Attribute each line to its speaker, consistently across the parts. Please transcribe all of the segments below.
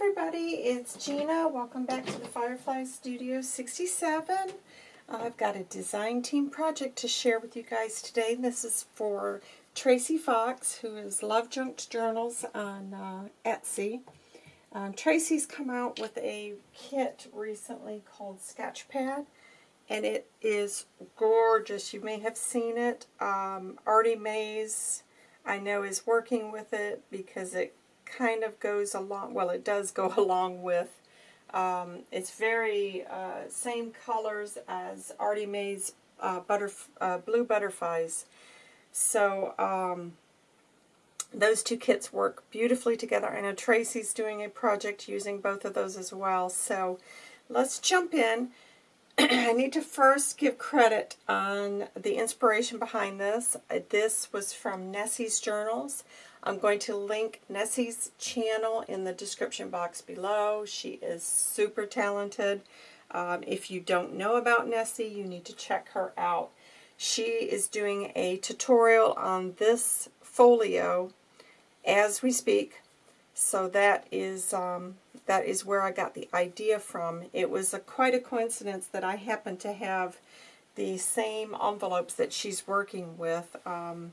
Speaker 1: everybody, it's Gina. Welcome back to the Firefly Studio 67. Uh, I've got a design team project to share with you guys today. This is for Tracy Fox, who is Love Junk Journals on uh, Etsy. Um, Tracy's come out with a kit recently called Sketchpad, and it is gorgeous. You may have seen it. Um, Artie Mays, I know, is working with it because it kind of goes along, well it does go along with, um, it's very uh, same colors as Artie May's uh, butterf uh, Blue Butterflies. So um, those two kits work beautifully together. I know Tracy's doing a project using both of those as well. So let's jump in. I need to first give credit on the inspiration behind this. This was from Nessie's Journals. I'm going to link Nessie's channel in the description box below. She is super talented. Um, if you don't know about Nessie, you need to check her out. She is doing a tutorial on this folio as we speak. So that is um, that is where I got the idea from. It was a, quite a coincidence that I happened to have the same envelopes that she's working with. Um,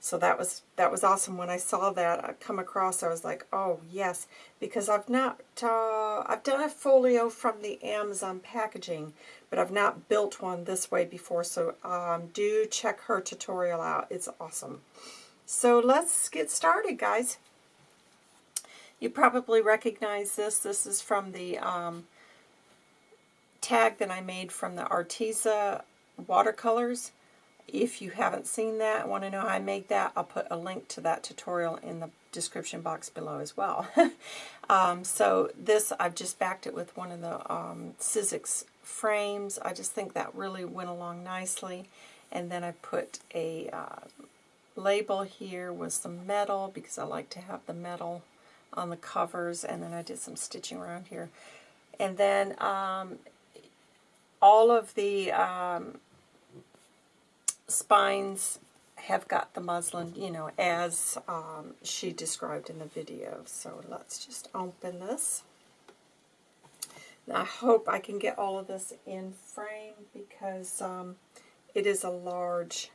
Speaker 1: so that was that was awesome. When I saw that I come across, I was like, oh yes, because I've not uh, I've done a folio from the Amazon packaging, but I've not built one this way before. So um, do check her tutorial out. It's awesome. So let's get started, guys. You probably recognize this. This is from the um, tag that I made from the Arteza watercolors. If you haven't seen that, want to know how I make that, I'll put a link to that tutorial in the description box below as well. um, so this, I've just backed it with one of the um, Sizzix frames. I just think that really went along nicely. And then I put a uh, label here with some metal because I like to have the metal on the covers. And then I did some stitching around here. And then um, all of the um, spines have got the muslin, you know, as um, she described in the video. So let's just open this. Now I hope I can get all of this in frame because um, it is a large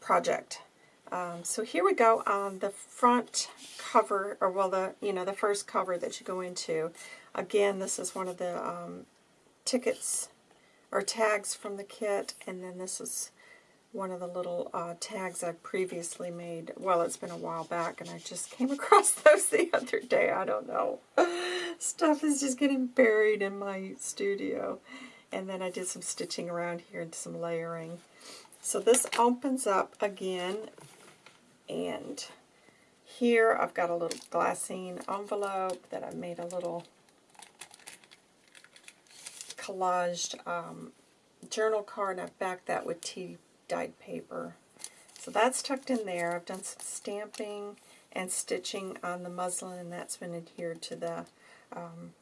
Speaker 1: project. Um, so here we go on the front cover, or well, the you know the first cover that you go into. Again, this is one of the um, tickets or tags from the kit, and then this is one of the little uh, tags I've previously made. Well, it's been a while back, and I just came across those the other day. I don't know. Stuff is just getting buried in my studio. And then I did some stitching around here and some layering. So this opens up again, and here I've got a little glassine envelope that I made a little collaged um, journal card, and I've backed that with tea dyed paper. So that's tucked in there. I've done some stamping and stitching on the muslin, and that's been adhered to the um,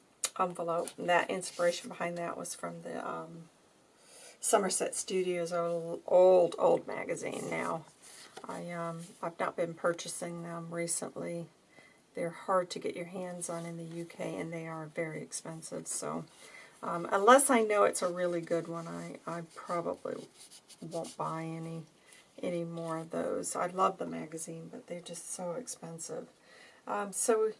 Speaker 1: envelope. And that inspiration behind that was from the um, Somerset Studios old, old, old magazine now. I, um, I've not been purchasing them recently. They're hard to get your hands on in the UK, and they are very expensive. So um, unless I know it's a really good one, I, I probably won't buy any any more of those. I love the magazine, but they're just so expensive. Um, so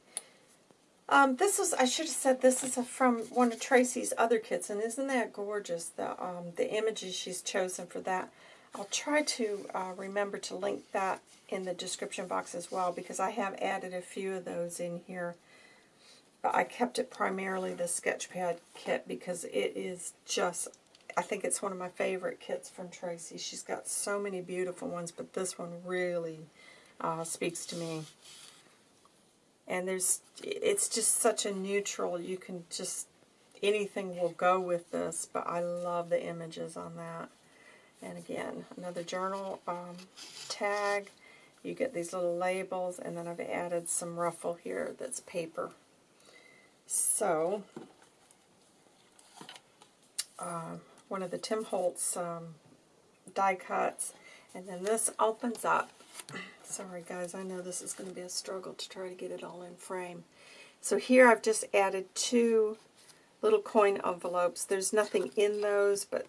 Speaker 1: um, this is, I should have said this is a, from one of Tracy's other kits, and isn't that gorgeous, the, um, the images she's chosen for that. I'll try to uh, remember to link that in the description box as well, because I have added a few of those in here but I kept it primarily the Sketchpad kit because it is just, I think it's one of my favorite kits from Tracy. She's got so many beautiful ones, but this one really uh, speaks to me. And there's, it's just such a neutral, you can just, anything will go with this, but I love the images on that. And again, another journal um, tag. You get these little labels, and then I've added some ruffle here that's paper. So, uh, one of the Tim Holtz um, die cuts, and then this opens up. Sorry guys, I know this is going to be a struggle to try to get it all in frame. So here I've just added two little coin envelopes. There's nothing in those, but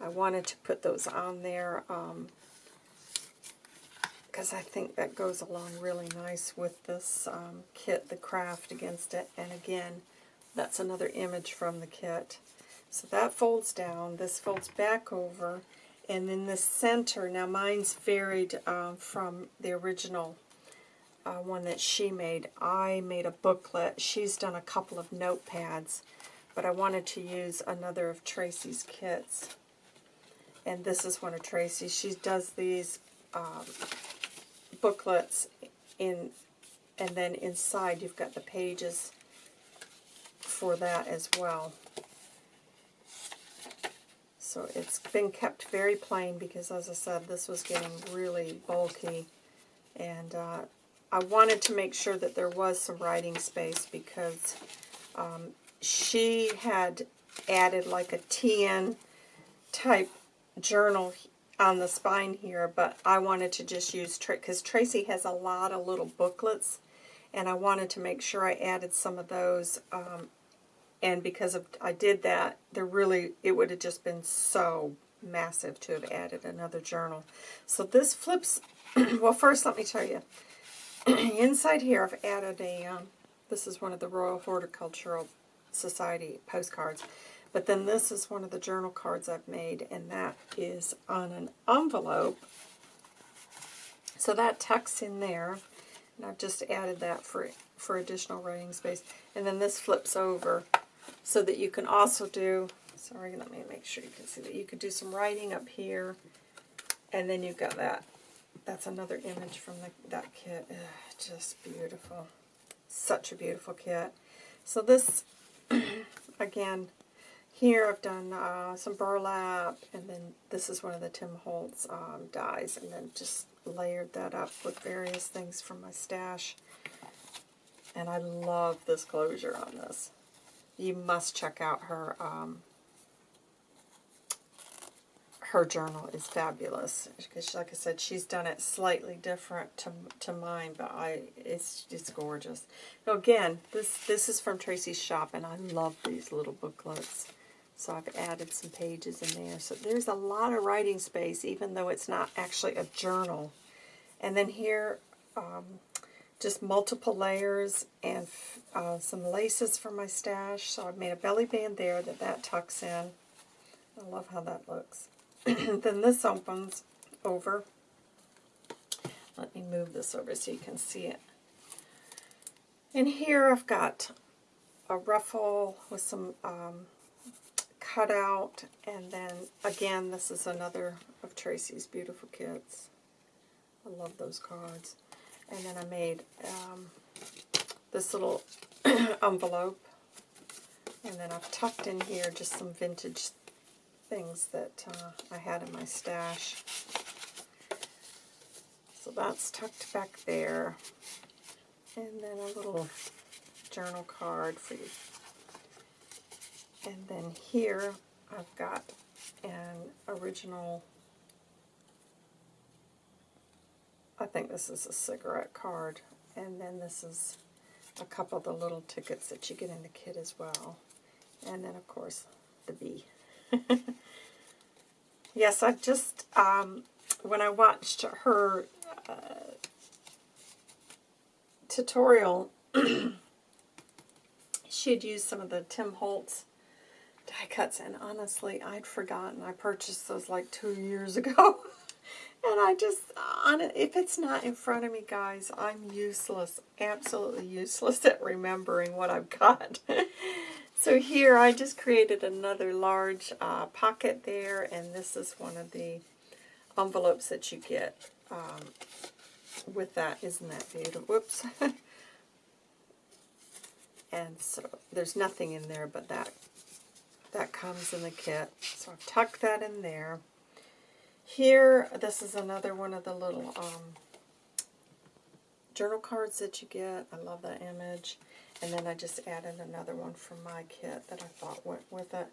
Speaker 1: I wanted to put those on there because I think that goes along really nice with this um, kit, the craft against it. And again, that's another image from the kit. So that folds down, this folds back over, and in the center, now mine's varied um, from the original uh, one that she made. I made a booklet. She's done a couple of notepads, but I wanted to use another of Tracy's kits. And this is one of Tracy's. She does these um, booklets in, and then inside you've got the pages for that as well. So it's been kept very plain because, as I said, this was getting really bulky. And uh, I wanted to make sure that there was some writing space because um, she had added like a TN type journal on the spine here, but I wanted to just use, trick because Tracy has a lot of little booklets, and I wanted to make sure I added some of those, um, and because of, I did that, there really, it would have just been so massive to have added another journal. So this flips, well first let me tell you, inside here I've added a, um, this is one of the Royal Horticultural Society postcards. But then this is one of the journal cards I've made, and that is on an envelope. So that tucks in there, and I've just added that for, for additional writing space. And then this flips over so that you can also do, sorry, let me make sure you can see that. You could do some writing up here, and then you've got that. That's another image from the, that kit. Ugh, just beautiful. Such a beautiful kit. So this, again, here I've done uh, some burlap, and then this is one of the Tim Holtz um, dies, and then just layered that up with various things from my stash. And I love this closure on this. You must check out her um, her journal is fabulous because, like I said, she's done it slightly different to to mine, but I it's just gorgeous. Now again, this this is from Tracy's shop, and I love these little booklets. So I've added some pages in there. So there's a lot of writing space, even though it's not actually a journal. And then here, um, just multiple layers and uh, some laces for my stash. So I've made a belly band there that that tucks in. I love how that looks. then this opens over. Let me move this over so you can see it. And here I've got a ruffle with some um, cut out, and then again, this is another of Tracy's beautiful kits. I love those cards. And then I made um, this little envelope, and then I've tucked in here just some vintage things that uh, I had in my stash. So that's tucked back there. And then a little journal card for you and then here I've got an original, I think this is a cigarette card, and then this is a couple of the little tickets that you get in the kit as well. And then, of course, the bee. yes, I just, um, when I watched her uh, tutorial, she had used some of the Tim Holtz die cuts, and honestly, I'd forgotten. I purchased those like two years ago. and I just, on if it's not in front of me, guys, I'm useless, absolutely useless at remembering what I've got. so here, I just created another large uh, pocket there, and this is one of the envelopes that you get um, with that. Isn't that beautiful? Whoops. and so there's nothing in there but that that comes in the kit. So I've tucked that in there. Here, this is another one of the little um, journal cards that you get. I love that image. And then I just added another one from my kit that I thought went with it.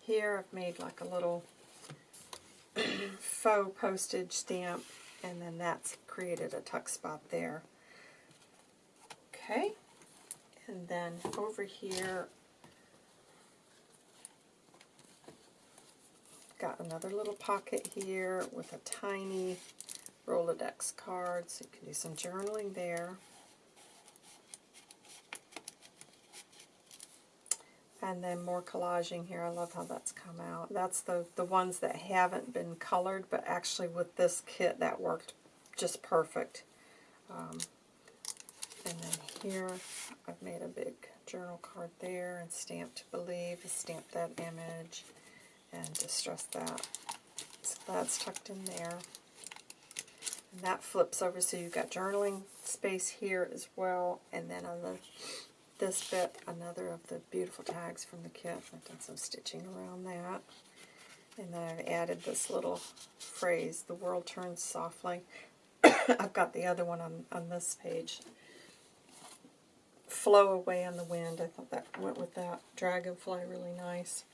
Speaker 1: Here I've made like a little faux postage stamp, and then that's created a tuck spot there. Okay, And then over here, got another little pocket here with a tiny Rolodex card, so you can do some journaling there. And then more collaging here. I love how that's come out. That's the, the ones that haven't been colored, but actually with this kit that worked just perfect. Um, and then here I've made a big journal card there and stamped believe, stamped that image and distress that. So that's tucked in there. And that flips over so you've got journaling space here as well. And then on the this bit, another of the beautiful tags from the kit. I've done some stitching around that. And then I've added this little phrase, the world turns softly. I've got the other one on, on this page. Flow away on the wind. I thought that went with that dragonfly really nice.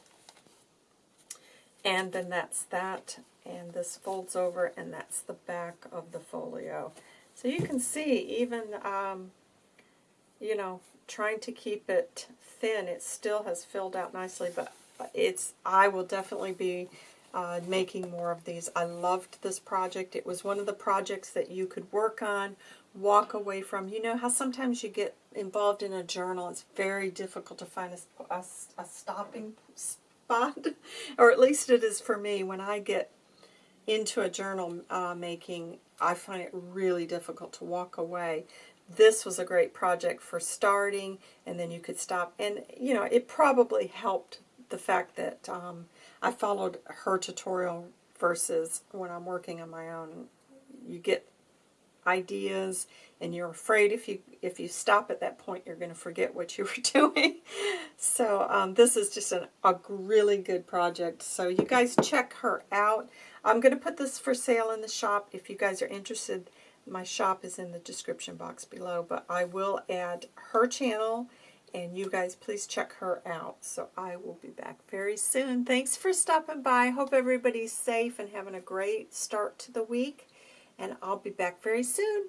Speaker 1: And then that's that, and this folds over, and that's the back of the folio. So you can see, even, um, you know, trying to keep it thin, it still has filled out nicely, but it's, I will definitely be uh, making more of these. I loved this project. It was one of the projects that you could work on, walk away from. You know how sometimes you get involved in a journal, it's very difficult to find a, a, a stopping spot, or at least it is for me. When I get into a journal uh, making, I find it really difficult to walk away. This was a great project for starting, and then you could stop. And, you know, it probably helped the fact that um, I followed her tutorial versus when I'm working on my own. You get ideas and you're afraid if you if you stop at that point you're going to forget what you were doing. So um, this is just an, a really good project. So you guys check her out. I'm going to put this for sale in the shop. If you guys are interested my shop is in the description box below but I will add her channel and you guys please check her out. So I will be back very soon. Thanks for stopping by. Hope everybody's safe and having a great start to the week and I'll be back very soon.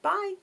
Speaker 1: Bye.